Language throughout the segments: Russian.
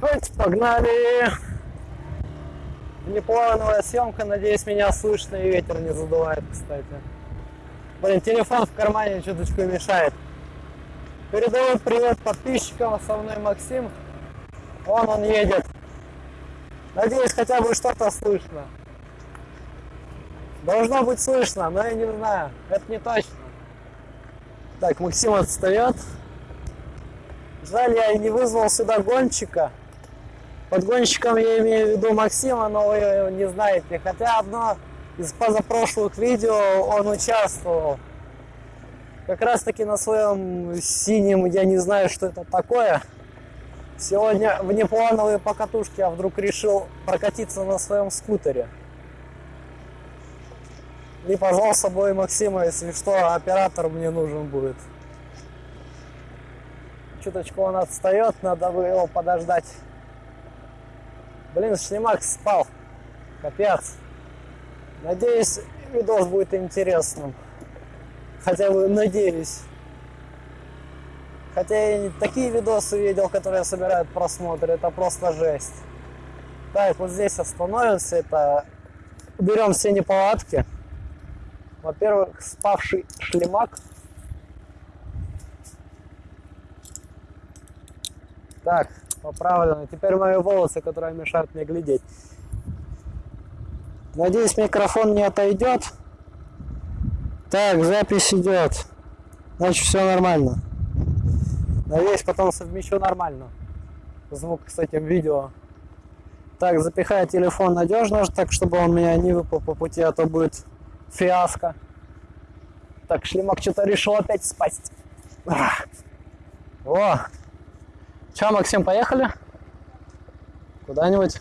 Хоть погнали! Неплановая съемка, надеюсь, меня слышно и ветер не задувает, кстати. Блин, телефон в кармане чуточку мешает. Передаю привет подписчикам, со мной Максим. Вон он едет. Надеюсь, хотя бы что-то слышно. Должно быть слышно, но я не знаю. Это не точно. Так, Максим отстает. Жаль, я не вызвал сюда гонщика. Под гонщиком я имею в виду Максима, но вы его не знаете. Хотя одно из позапрошлых видео он участвовал. Как раз таки на своем синем, я не знаю, что это такое. Сегодня в неплановые покатушки я вдруг решил прокатиться на своем скутере. И позвал с собой Максима, если что, оператор мне нужен будет. Чуточку он отстает, надо бы его подождать. Блин, шлемак спал. Капец. Надеюсь, видос будет интересным. Хотя бы надеюсь. Хотя я такие видосы видел, которые собирают просмотры, это просто жесть. Так, вот здесь остановимся, это уберем все неполадки. Во-первых, спавший шлемак. Так, поправлено. Теперь мои волосы, которые мешают мне глядеть. Надеюсь, микрофон не отойдет. Так, запись идет. Значит, все нормально. Надеюсь, потом совмещу нормально. Звук с этим видео. Так, запихаю телефон надежно, так чтобы он меня не выпал по пути, а то будет фиаско. Так, шлемак что-то решил опять спасть. О! Че, Максим, поехали? Куда-нибудь?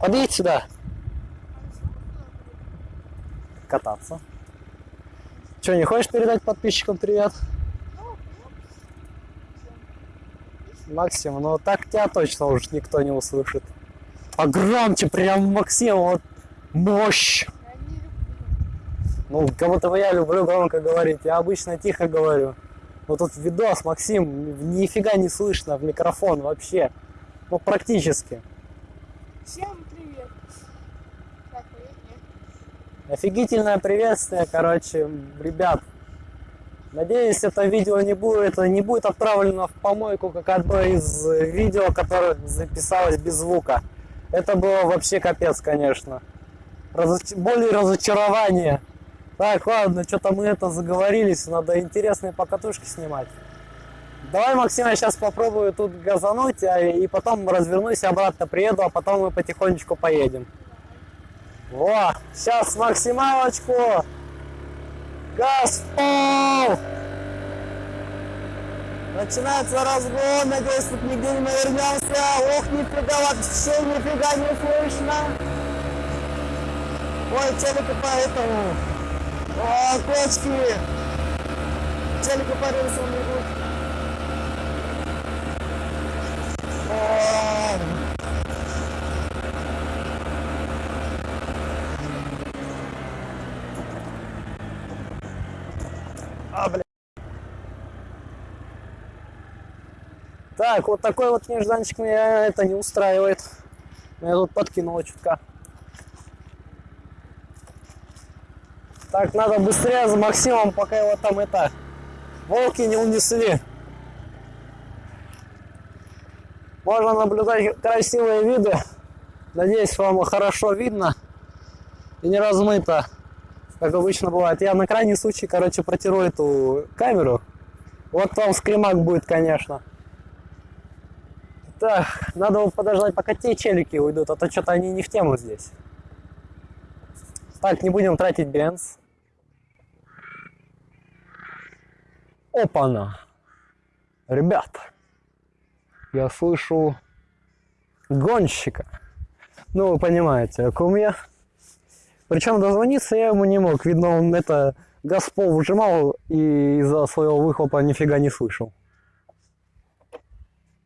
Подъедь сюда. Кататься. Че, не хочешь передать подписчикам привет? Максим, ну так тебя точно уж никто не услышит. Погромче, прям Максим, вот мощь. Ну, бы я люблю громко говорить. Я обычно тихо говорю. Вот тут видос, Максим, нифига не слышно в микрофон вообще. Ну, практически. Всем привет. Так, привет, нет. Офигительное приветствие, короче, ребят. Надеюсь, это видео не будет, не будет отправлено в помойку, как одно из видео, которое записалось без звука. Это было вообще капец, конечно. Разоч... Более разочарование. Так, ладно, что-то мы это заговорились, надо интересные покатушки снимать. Давай, Максим, я сейчас попробую тут газануть, а, и потом развернусь, обратно приеду, а потом мы потихонечку поедем. Во, сейчас максималочку. Газ в пол! Начинается разгон, надеюсь, тут нигде не навернемся. Ох, нифига, вообще нифига не слышно. Ой, челика поэтому. О, кочки. Челика по рельсам бегут. О, А, бля. Так, вот такой вот нежданчик меня это не устраивает. Я тут подкинула чутка. Так, надо быстрее за Максимом, пока его там это волки не унесли. Можно наблюдать красивые виды. Надеюсь, вам хорошо видно и не размыто как обычно бывает. Я на крайний случай, короче, протеру эту камеру. Вот там скримак будет, конечно. Так, надо подождать, пока те челики уйдут, а то что-то они не в тему здесь. Так, не будем тратить бенз. Опа-на! Ребят, я слышу гонщика. Ну, вы понимаете, о ком я. Причем дозвониться я ему не мог. Видно, он это газ в пол выжимал и из-за своего выхлопа нифига не слышал.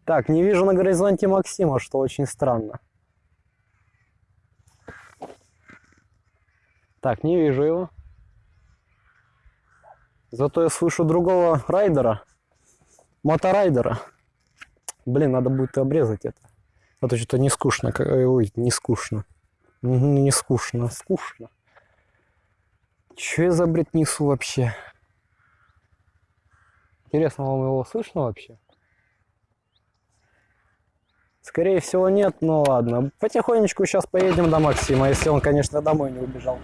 Так, не вижу на горизонте Максима, что очень странно. Так, не вижу его. Зато я слышу другого райдера, моторайдера. Блин, надо будет обрезать это. А то что-то не скучно. э, Ой, не скучно. Не скучно, скучно. Че я за бред несу вообще? Интересно, вам его слышно вообще? Скорее всего нет, но ладно. Потихонечку сейчас поедем до Максима, если он, конечно, домой не убежал.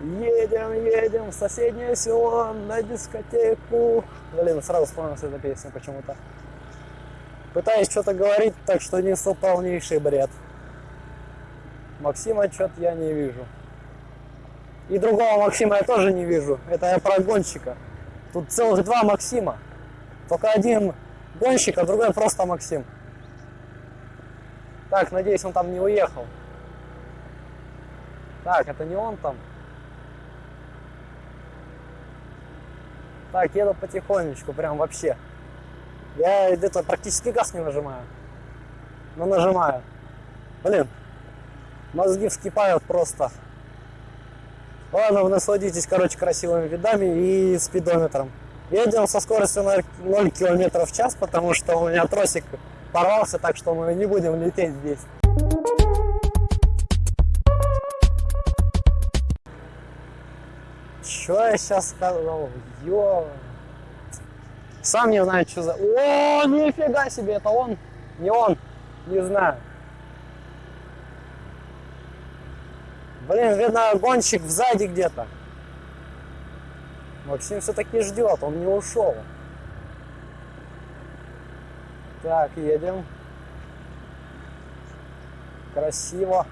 Едем, едем в соседнее село на дискотеку. Блин, сразу вспомнилась эта песня почему-то. Пытаюсь что-то говорить, так что несу полнейший бред. Максима что-то я не вижу. И другого Максима я тоже не вижу. Это я про гонщика. Тут целых два Максима. Только один гонщик, а другой просто Максим. Так, надеюсь, он там не уехал. Так, это не он там. Так, еду потихонечку, прям вообще. Я где-то практически газ не нажимаю. Но нажимаю. Блин, мозги вскипают просто. Ладно, вы насладитесь, короче, красивыми видами и спидометром. Едем со скоростью 0, 0 км в час, потому что у меня тросик порвался, так что мы не будем лететь здесь. Что я сейчас сказал? Ё. Сам не знаю, что за... О, нифига себе, это он? Не он? Не знаю. Блин, видно, гонщик сзади где-то. Максим все-таки ждет, он не ушел. Так, едем. Красиво.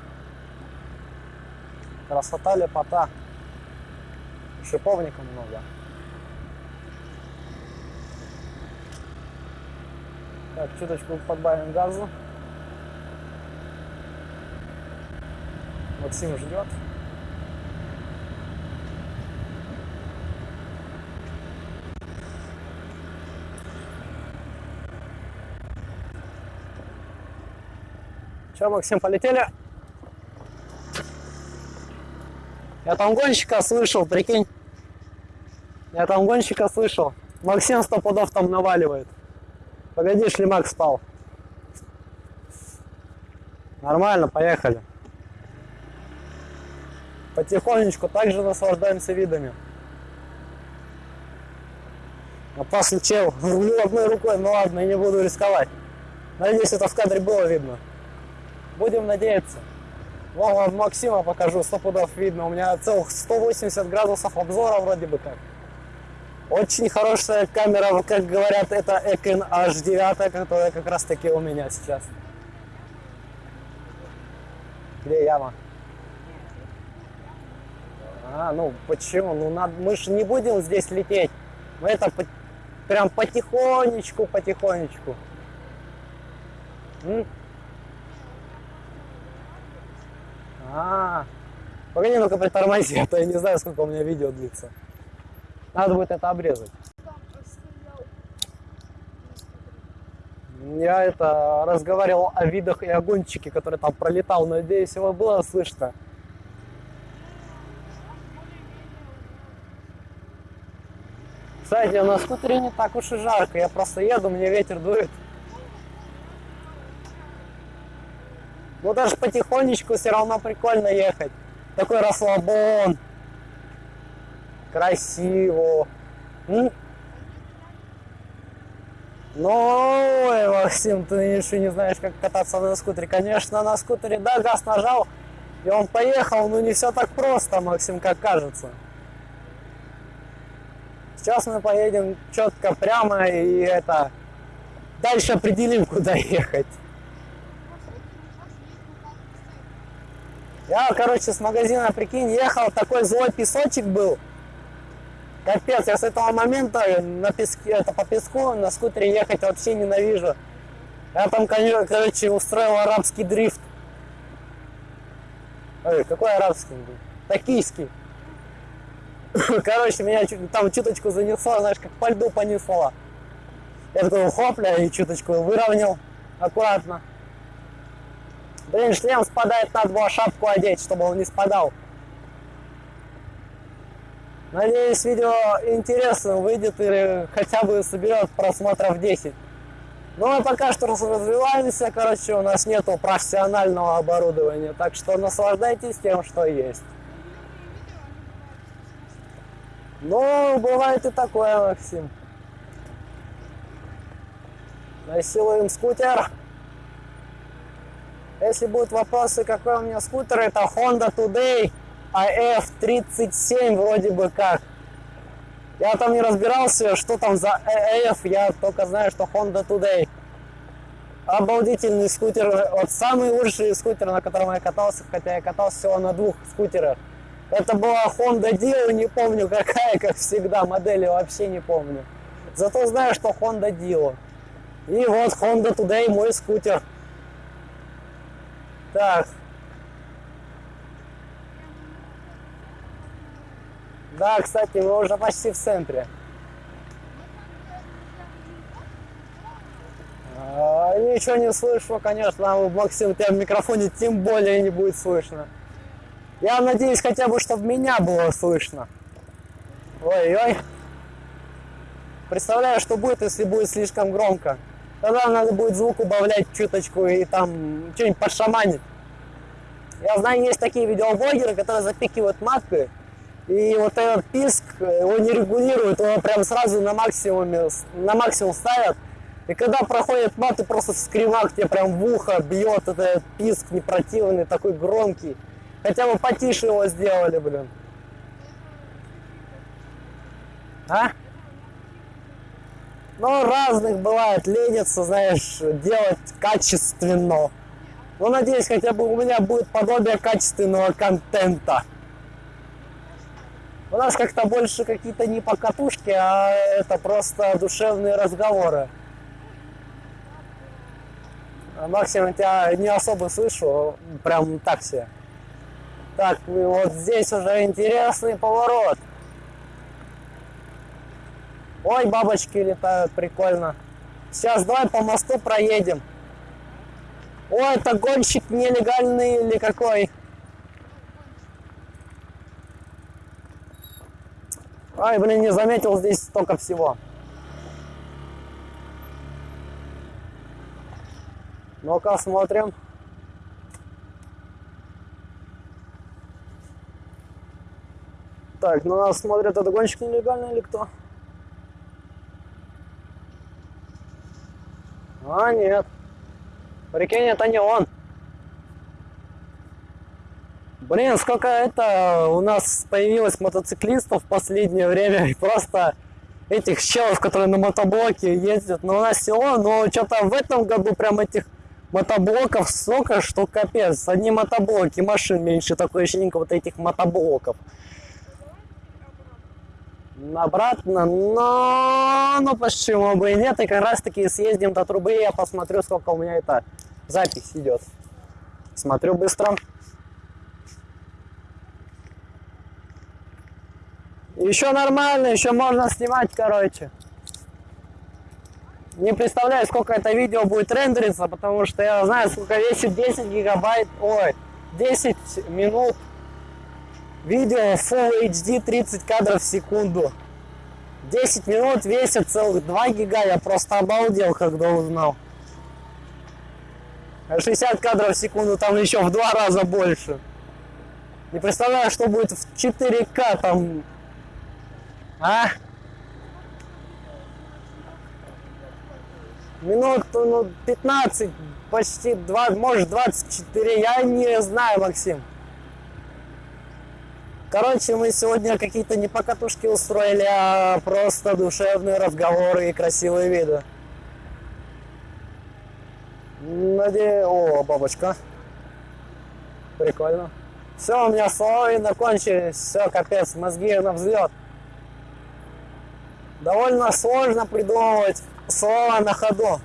Красота, лепота. Шиповника много. Так, чуточку подбавим газу. Максим ждет. Че, Максим, полетели? Я там гонщика слышал, прикинь. Я там гонщика слышал. Максим сто пудов там наваливает. Погоди, шлемак спал. Нормально, поехали. Потихонечку также наслаждаемся видами. Опасный чел. Рулю одной рукой, ну ладно, я не буду рисковать. Надеюсь, это в кадре было видно. Будем надеяться. Вам Максима покажу, сто пудов видно. У меня целых 180 градусов обзора вроде бы как. Очень хорошая камера, как говорят, это Ekin H9, которая как раз таки у меня сейчас. Где яма? А, ну почему? Ну надо, мы же не будем здесь лететь. Мы это по- прям потихонечку, потихонечку. М? А, погоди, ну-ка притормози, а то я не знаю, сколько у меня видео длится. Надо будет это обрезать. Я это разговаривал о видах и о гонщике, который там пролетал. Надеюсь, его было слышно. Кстати, на скутере не так уж и жарко. Я просто еду, мне ветер дует. Ну даже потихонечку все равно прикольно ехать. Такой расслабон. Красиво. М? Ну, ой, Максим, ты еще не знаешь, как кататься на скутере. Конечно, на скутере, да, газ нажал, и он поехал, но не все так просто, Максим, как кажется. Сейчас мы поедем четко прямо и это дальше определим, куда ехать. Я, короче, с магазина, прикинь, ехал, такой злой песочек был. Капец, я с этого момента на песке, это по песку на скутере ехать вообще ненавижу. Я там, короче, устроил арабский дрифт. Ой, какой арабский? Токийский. Короче, меня там чуточку занесло, знаешь, как по льду понесло. Я такой хопля и чуточку выровнял аккуратно. Блин, шлем спадает, надо было шапку одеть, чтобы он не спадал. Надеюсь, видео интересно выйдет или хотя бы соберет просмотров 10. Но мы пока что развиваемся, короче, у нас нету профессионального оборудования, так что наслаждайтесь тем, что есть. Ну, бывает и такое, Максим. Насилуем скутер. Если будут вопросы, какой у меня скутер, это Honda Today AF37 вроде бы как. Я там не разбирался, что там за AF, я только знаю, что Honda Today. Обалдительный скутер, вот самый лучший скутер, на котором я катался, хотя я катался всего на двух скутерах. Это была Honda Dio, не помню какая, как всегда, модели вообще не помню. Зато знаю, что Honda Dio. И вот Honda Today мой скутер. Так. Да, кстати, мы уже почти в центре. А, ничего не слышу, конечно, а Максим, тебя в микрофоне тем более не будет слышно. Я надеюсь хотя бы, чтобы меня было слышно. Ой-ой. Представляю, что будет, если будет слишком громко. Тогда надо будет звук убавлять чуточку и там что-нибудь подшаманить. Я знаю, есть такие видеоблогеры, которые запикивают матку, и вот этот писк, его не регулируют, его прям сразу на максимуме, на максимум ставят. И когда проходит мат, и просто в скримах тебе прям в ухо бьет этот писк непротивный, такой громкий. Хотя бы потише его сделали, блин. А? Ну, разных бывает, ленится, знаешь, делать качественно. Ну, надеюсь, хотя бы у меня будет подобие качественного контента. У нас как-то больше какие-то не покатушки, а это просто душевные разговоры. Максим, я тебя не особо слышу, прям так себе. Так, вот здесь уже интересный поворот. Ой, бабочки летают, прикольно. Сейчас давай по мосту проедем. Ой, это гонщик нелегальный или какой? Ай, блин, не заметил здесь столько всего. Ну-ка, смотрим. Так, ну нас смотрят, это гонщик нелегальный или кто? А, нет. Прикинь, это не он. Блин, сколько это у нас появилось мотоциклистов в последнее время. И просто этих челов, которые на мотоблоке ездят. Но у нас село, но что-то в этом году прям этих мотоблоков столько, что капец. Одни мотоблоки, машин меньше, такое ощущение, вот этих мотоблоков обратно, но ну почему бы и нет, и как раз таки съездим до трубы, я посмотрю, сколько у меня это запись идет. Смотрю быстро. Еще нормально, еще можно снимать, короче. Не представляю, сколько это видео будет рендериться, потому что я знаю, сколько весит 10 гигабайт, ой, 10 минут Видео Full HD 30 кадров в секунду. 10 минут весит целых 2 гига. Я просто обалдел, когда узнал. 60 кадров в секунду там еще в два раза больше. Не представляю, что будет в 4К там. А? Минут ну, 15, почти 2, может 24. Я не знаю, Максим. Короче, мы сегодня какие-то не покатушки устроили, а просто душевные разговоры и красивые виды. Надеюсь... О, бабочка. Прикольно. Все, у меня слова закончились. Все, капец, мозги на взлет. Довольно сложно придумывать слова на ходу.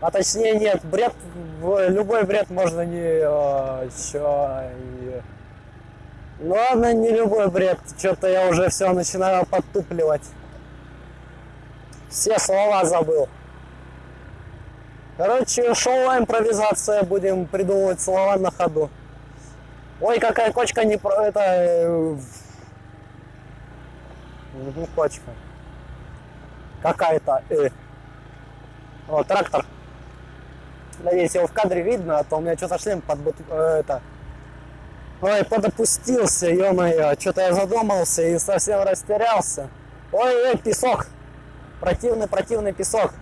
А точнее нет, бред, любой бред можно не... Еще... Ладно, не любой бред. Что-то я уже все начинаю подтупливать. Все слова забыл. Короче, шоу импровизация. Будем придумывать слова на ходу. Ой, какая кочка не про... Это... Не кочка. Какая-то... Э. О, трактор. Надеюсь, его в кадре видно, а то у меня что-то шлем под бут- э, это. Ой, подопустился, ё-моё, что-то я задумался и совсем растерялся. Ой, ой, песок. Противный, противный песок.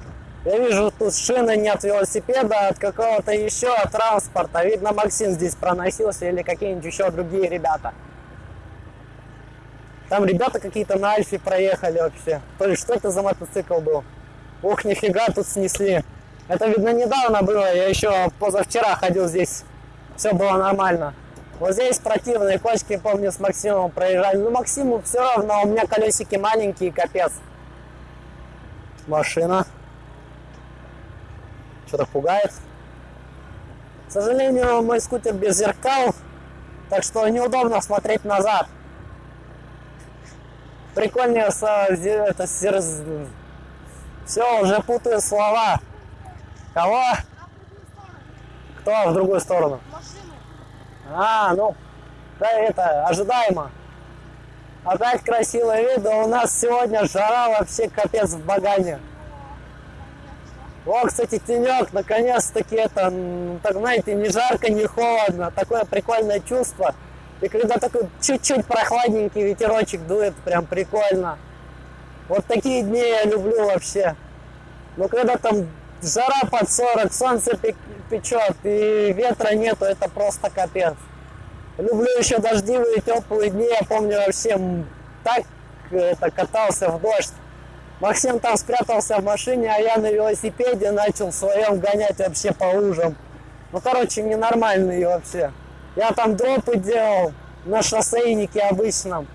Я вижу, тут шины не от велосипеда, а от какого-то еще транспорта. Видно, Максим здесь проносился или какие-нибудь еще другие ребята. Там ребята какие-то на Альфе проехали вообще. То есть, что это за мотоцикл был? Ух, нифига тут снесли. Это, видно, недавно было. Я еще позавчера ходил здесь. Все было нормально. Вот здесь противные кочки, помню, с Максимом проезжали. Ну, Максиму все равно, у меня колесики маленькие, капец. Машина. Что-то пугает. К сожалению, мой скутер без зеркал, так что неудобно смотреть назад. Прикольнее это, Все, уже путаю слова. Кого? Кто в другую сторону? А, ну, да, это ожидаемо. Опять красивый вид, да у нас сегодня жара вообще капец в багане. О, кстати, тенек, наконец-таки это, так знаете, не жарко, не холодно, такое прикольное чувство. И когда такой чуть-чуть прохладненький ветерочек дует, прям прикольно. Вот такие дни я люблю вообще. Но когда там жара под 40, солнце печет и ветра нету, это просто капец. Люблю еще дождливые теплые дни. Я помню вообще так это, катался в дождь. Максим там спрятался в машине, а я на велосипеде начал своем гонять вообще по лужам. Ну, короче, ненормальный вообще. Я там дропы делал на шоссейнике обычном.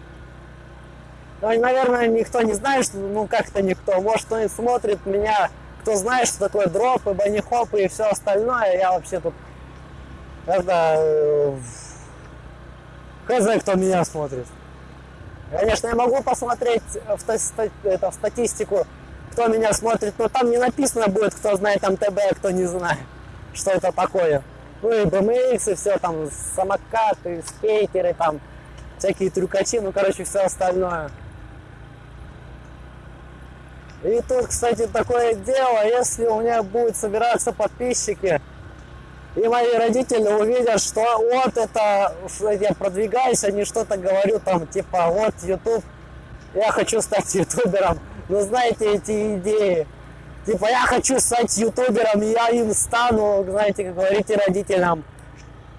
Ну, наверное, никто не знает, что, ну, как-то никто. Может, кто-нибудь смотрит меня, кто знает, что такое дропы, банихопы и все остальное. Я вообще тут, это, э, хз, кто меня смотрит. Конечно, я могу посмотреть в, ста- ста- это, в статистику, кто меня смотрит, но там не написано будет, кто знает МТБ, а кто не знает, что это такое. Ну и BMX, все там, самокаты, скейтеры, там, всякие трюкачи, ну, короче, все остальное. И тут, кстати, такое дело, если у меня будут собираться подписчики, и мои родители увидят, что вот это, что я продвигаюсь, не что-то говорю там, типа, вот YouTube, я хочу стать ютубером. Ну, знаете, эти идеи. Типа, я хочу стать ютубером, я им стану, знаете, как говорите родителям.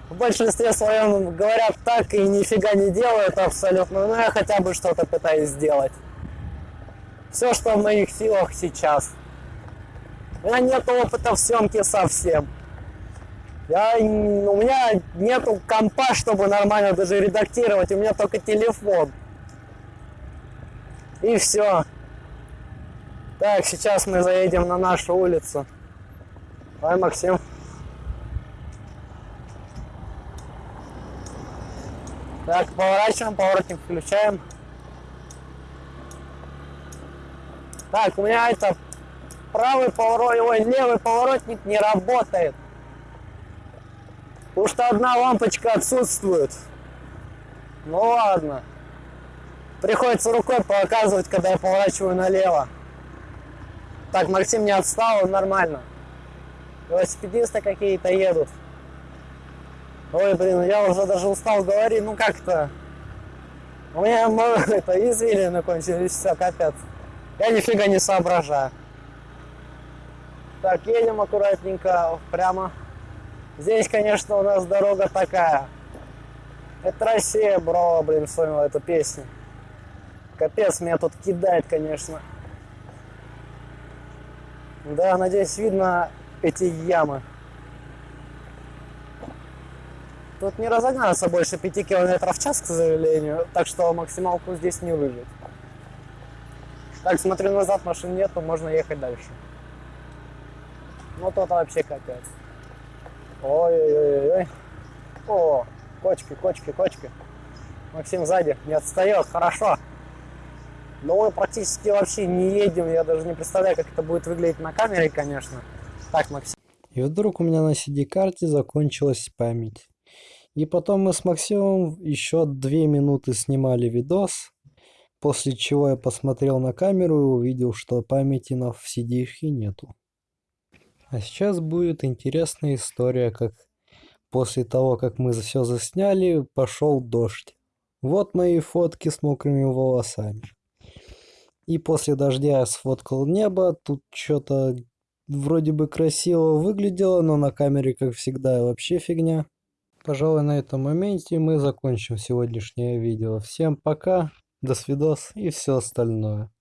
В большинстве своем говорят так и нифига не делают абсолютно, но я хотя бы что-то пытаюсь сделать. Все, что в моих силах сейчас. У меня нет опыта в съемке совсем. Я, у меня нету компа, чтобы нормально даже редактировать. У меня только телефон. И все. Так, сейчас мы заедем на нашу улицу. Ой, Максим. Так, поворачиваем, поворотник включаем. Так, у меня это правый поворот, ой, левый поворотник не работает. Потому что одна лампочка отсутствует. Ну ладно. Приходится рукой показывать, когда я поворачиваю налево. Так, Максим не отстал, он нормально. Велосипедисты какие-то едут. Ой, блин, я уже даже устал говорить, ну как-то. У меня это извилины кончились, все, капец. Я нифига не соображаю. Так, едем аккуратненько прямо. Здесь, конечно, у нас дорога такая. Это Россия, бро, блин, вспомнил эту песню. Капец, меня тут кидает, конечно. Да, надеюсь, видно эти ямы. Тут не разогнаться больше 5 километров в час, к сожалению, так что максималку здесь не выжить. Так, смотрю назад, машин нету, можно ехать дальше. Ну тут вообще капец. Ой-ой-ой. О, кочки, кочки, кочки. Максим сзади не отстает, хорошо. Но мы практически вообще не едем, я даже не представляю, как это будет выглядеть на камере, конечно. Так, Максим. И вдруг у меня на CD-карте закончилась память. И потом мы с Максимом еще две минуты снимали видос, после чего я посмотрел на камеру и увидел, что памяти на CD нету. А сейчас будет интересная история, как после того, как мы все засняли, пошел дождь. Вот мои фотки с мокрыми волосами. И после дождя сфоткал небо, тут что-то вроде бы красиво выглядело, но на камере, как всегда, вообще фигня. Пожалуй, на этом моменте мы закончим сегодняшнее видео. Всем пока, до свидос и все остальное.